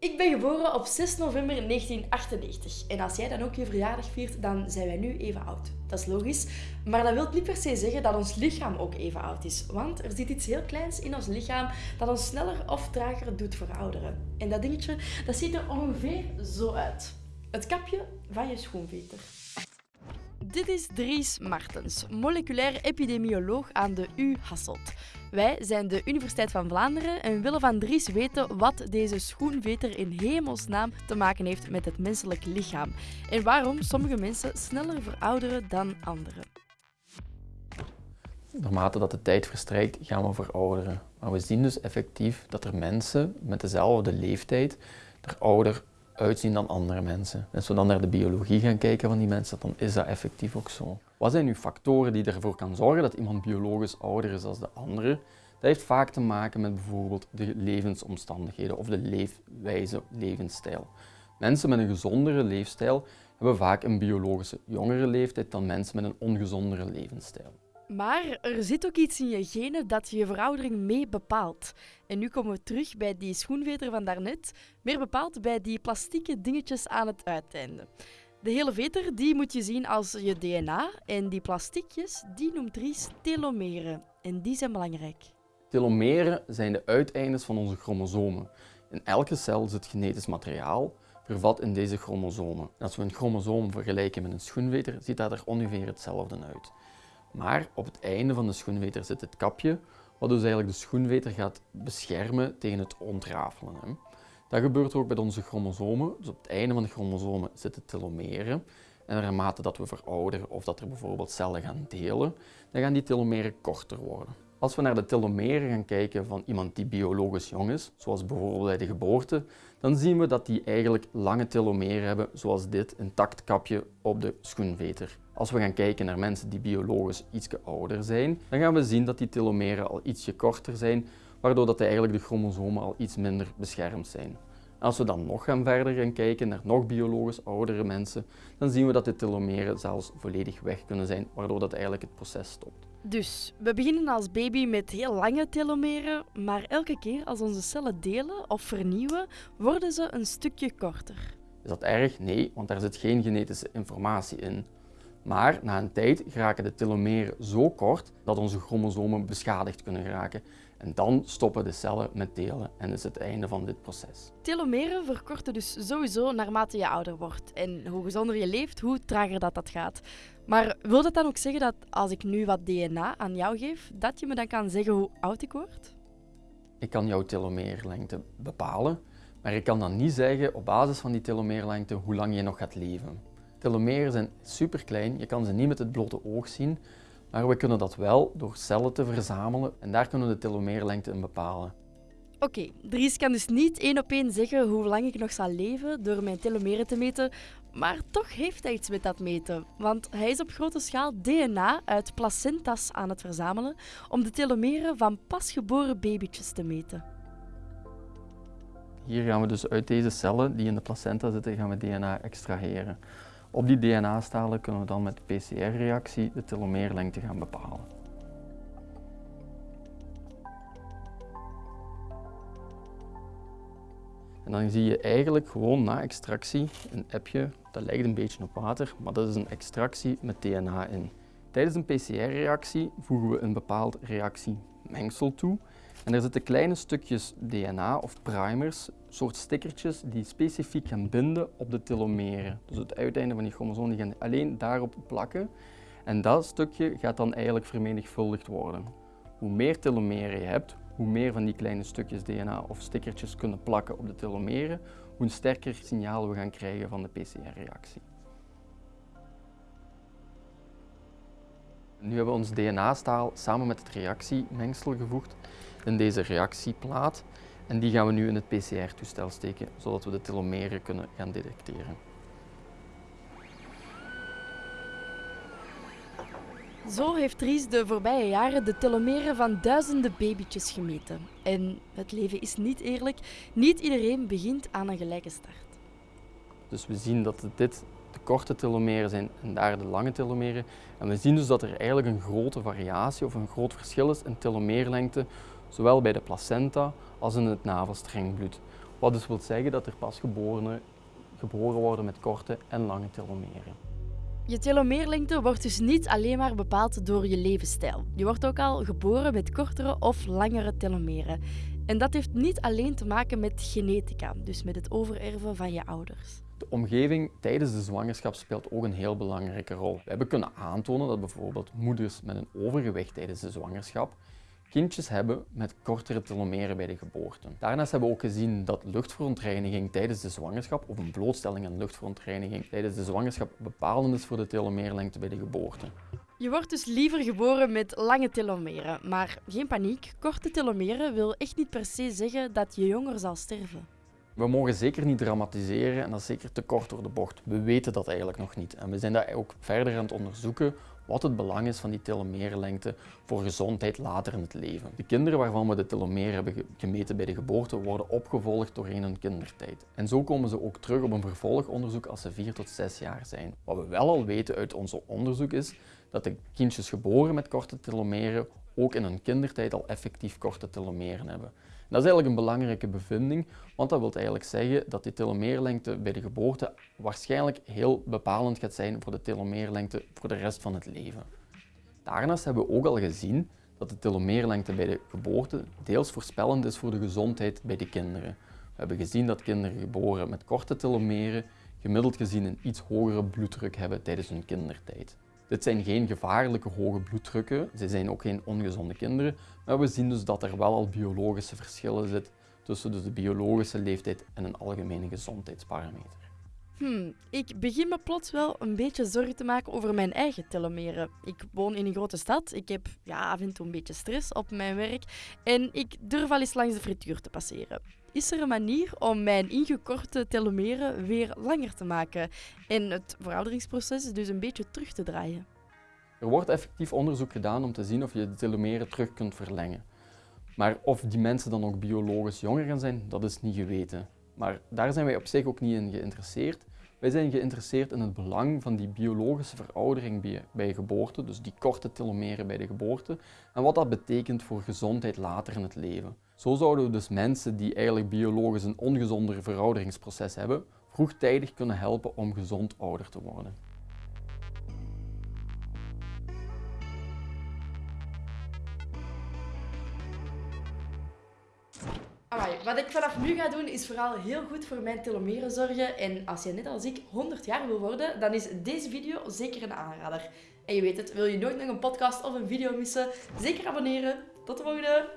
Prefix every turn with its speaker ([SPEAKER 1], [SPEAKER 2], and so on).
[SPEAKER 1] Ik ben geboren op 6 november 1998 en als jij dan ook je verjaardag viert, dan zijn wij nu even oud. Dat is logisch, maar dat wil niet per se zeggen dat ons lichaam ook even oud is. Want er zit iets heel kleins in ons lichaam dat ons sneller of trager doet verouderen. En dat dingetje, dat ziet er ongeveer zo uit. Het kapje van je schoenveter. Dit is Dries Martens, moleculair epidemioloog aan de U Hasselt. Wij zijn de Universiteit van Vlaanderen en willen van Dries weten wat deze schoenveter in hemelsnaam te maken heeft met het menselijk lichaam en waarom sommige mensen sneller verouderen dan anderen.
[SPEAKER 2] Naarmate dat de tijd verstrijkt, gaan we verouderen. Maar we zien dus effectief dat er mensen met dezelfde leeftijd er ouder uitzien dan andere mensen. En als we dan naar de biologie gaan kijken van die mensen, dan is dat effectief ook zo. Wat zijn nu factoren die ervoor kan zorgen dat iemand biologisch ouder is dan de andere? Dat heeft vaak te maken met bijvoorbeeld de levensomstandigheden of de leefwijze, levensstijl. Mensen met een gezondere leefstijl hebben vaak een biologische jongere leeftijd dan mensen met een ongezondere levensstijl.
[SPEAKER 1] Maar er zit ook iets in je genen dat je veroudering mee bepaalt. En nu komen we terug bij die schoenveter van daarnet, meer bepaald bij die plastieke dingetjes aan het uiteinde. De hele veter die moet je zien als je DNA en die plastiekjes die noemt Ries telomeren. En die zijn belangrijk.
[SPEAKER 2] Telomeren zijn de uiteindes van onze chromosomen. In elke cel zit genetisch materiaal vervat in deze chromosomen. En als we een chromosoom vergelijken met een schoenveter, ziet dat er ongeveer hetzelfde uit. Maar op het einde van de schoenveter zit het kapje, wat dus eigenlijk de schoenveter gaat beschermen tegen het ontrafelen. Hè. Dat gebeurt ook bij onze chromosomen. Dus op het einde van de chromosomen zitten telomeren. En naarmate dat we verouderen of dat er bijvoorbeeld cellen gaan delen, dan gaan die telomeren korter worden. Als we naar de telomeren gaan kijken van iemand die biologisch jong is, zoals bijvoorbeeld bij de geboorte, dan zien we dat die eigenlijk lange telomeren hebben, zoals dit intact kapje op de schoenveter. Als we gaan kijken naar mensen die biologisch iets ouder zijn, dan gaan we zien dat die telomeren al ietsje korter zijn, waardoor dat eigenlijk de chromosomen al iets minder beschermd zijn. Als we dan nog gaan verder gaan kijken naar nog biologisch oudere mensen, dan zien we dat de telomeren zelfs volledig weg kunnen zijn, waardoor dat eigenlijk het proces stopt.
[SPEAKER 1] Dus we beginnen als baby met heel lange telomeren, maar elke keer als onze cellen delen of vernieuwen, worden ze een stukje korter.
[SPEAKER 2] Is dat erg? Nee, want daar zit geen genetische informatie in. Maar na een tijd geraken de telomeren zo kort dat onze chromosomen beschadigd kunnen geraken. En dan stoppen de cellen met delen en is het einde van dit proces.
[SPEAKER 1] Telomeren verkorten dus sowieso naarmate je ouder wordt. En hoe gezonder je leeft, hoe trager dat, dat gaat. Maar wil dat dan ook zeggen dat als ik nu wat DNA aan jou geef, dat je me dan kan zeggen hoe oud ik word?
[SPEAKER 2] Ik kan jouw telomeerlengte bepalen, maar ik kan dan niet zeggen op basis van die telomeerlengte hoe lang je nog gaat leven. Telomeren zijn super klein, je kan ze niet met het blote oog zien, maar we kunnen dat wel door cellen te verzamelen en daar kunnen we de telomeerlengte in bepalen.
[SPEAKER 1] Oké, okay, Dries kan dus niet één op één zeggen hoe lang ik nog zal leven door mijn telomeren te meten, maar toch heeft hij iets met dat meten. Want hij is op grote schaal DNA uit placentas aan het verzamelen om de telomeren van pasgeboren babytjes te meten.
[SPEAKER 2] Hier gaan we dus uit deze cellen die in de placenta zitten, gaan we DNA extraheren. Op die DNA-stalen kunnen we dan met PCR-reactie de telomeerlengte gaan bepalen. En dan zie je eigenlijk gewoon na extractie een appje, dat lijkt een beetje op water, maar dat is een extractie met DNA in. Tijdens een PCR-reactie voegen we een bepaald reactiemengsel toe en er zitten kleine stukjes DNA of primers, soort stickertjes die specifiek gaan binden op de telomeren. Dus het uiteinde van die chromosoom die alleen daarop plakken en dat stukje gaat dan eigenlijk vermenigvuldigd worden. Hoe meer telomeren je hebt, hoe meer van die kleine stukjes DNA of stickertjes kunnen plakken op de telomeren, hoe sterker signaal we gaan krijgen van de PCR-reactie. Nu hebben we ons DNA-staal samen met het reactiemengsel gevoegd in deze reactieplaat en die gaan we nu in het PCR-toestel steken, zodat we de telomeren kunnen gaan detecteren.
[SPEAKER 1] Zo heeft Ries de voorbije jaren de telomeren van duizenden babytjes gemeten. En het leven is niet eerlijk. Niet iedereen begint aan een gelijke start.
[SPEAKER 2] Dus we zien dat dit de korte telomeren zijn en daar de lange telomeren. En we zien dus dat er eigenlijk een grote variatie of een groot verschil is in telomeerlengte, zowel bij de placenta als in het navelstrengbloed. Wat dus wil zeggen dat er pasgeborenen geboren worden met korte en lange telomeren.
[SPEAKER 1] Je telomeerlengte wordt dus niet alleen maar bepaald door je levensstijl. Je wordt ook al geboren met kortere of langere telomeren. En dat heeft niet alleen te maken met genetica, dus met het overerven van je ouders.
[SPEAKER 2] De omgeving tijdens de zwangerschap speelt ook een heel belangrijke rol. We hebben kunnen aantonen dat bijvoorbeeld moeders met een overgewicht tijdens de zwangerschap kindjes hebben met kortere telomeren bij de geboorte. Daarnaast hebben we ook gezien dat luchtverontreiniging tijdens de zwangerschap of een blootstelling aan luchtverontreiniging tijdens de zwangerschap bepalend is voor de telomeerlengte bij de geboorte.
[SPEAKER 1] Je wordt dus liever geboren met lange telomeren, maar geen paniek. Korte telomeren wil echt niet per se zeggen dat je jonger zal sterven.
[SPEAKER 2] We mogen zeker niet dramatiseren en dat is zeker te kort door de bocht. We weten dat eigenlijk nog niet en we zijn dat ook verder aan het onderzoeken wat het belang is van die telomeerlengte voor gezondheid later in het leven. De kinderen waarvan we de telomeer hebben gemeten bij de geboorte worden opgevolgd doorheen hun kindertijd. En zo komen ze ook terug op een vervolgonderzoek als ze 4 tot 6 jaar zijn. Wat we wel al weten uit ons onderzoek is dat de kindjes geboren met korte telomeren ook in hun kindertijd al effectief korte telomeren hebben. Dat is eigenlijk een belangrijke bevinding, want dat wil eigenlijk zeggen dat die telomeerlengte bij de geboorte waarschijnlijk heel bepalend gaat zijn voor de telomeerlengte voor de rest van het leven. Daarnaast hebben we ook al gezien dat de telomeerlengte bij de geboorte deels voorspellend is voor de gezondheid bij de kinderen. We hebben gezien dat kinderen geboren met korte telomeren gemiddeld gezien een iets hogere bloeddruk hebben tijdens hun kindertijd. Dit zijn geen gevaarlijke hoge bloeddrukken, ze zijn ook geen ongezonde kinderen, maar we zien dus dat er wel al biologische verschillen zitten tussen dus de biologische leeftijd en een algemene gezondheidsparameter.
[SPEAKER 1] Hmm, ik begin me plots wel een beetje zorgen te maken over mijn eigen telomeren. Ik woon in een grote stad, ik heb ja, af en toe een beetje stress op mijn werk en ik durf al eens langs de frituur te passeren. Is er een manier om mijn ingekorte telomeren weer langer te maken en het verouderingsproces dus een beetje terug te draaien?
[SPEAKER 2] Er wordt effectief onderzoek gedaan om te zien of je de telomeren terug kunt verlengen. Maar of die mensen dan ook biologisch jonger gaan zijn, dat is niet geweten. Maar daar zijn wij op zich ook niet in geïnteresseerd. Wij zijn geïnteresseerd in het belang van die biologische veroudering bij geboorte, dus die korte telomeren bij de geboorte, en wat dat betekent voor gezondheid later in het leven. Zo zouden we dus mensen die eigenlijk biologisch een ongezonder verouderingsproces hebben, vroegtijdig kunnen helpen om gezond ouder te worden.
[SPEAKER 1] Nu ga doen is vooral heel goed voor mijn telomeren zorgen. En als je net als ik 100 jaar wil worden, dan is deze video zeker een aanrader. En je weet het, wil je nooit nog een podcast of een video missen? Zeker abonneren. Tot de volgende!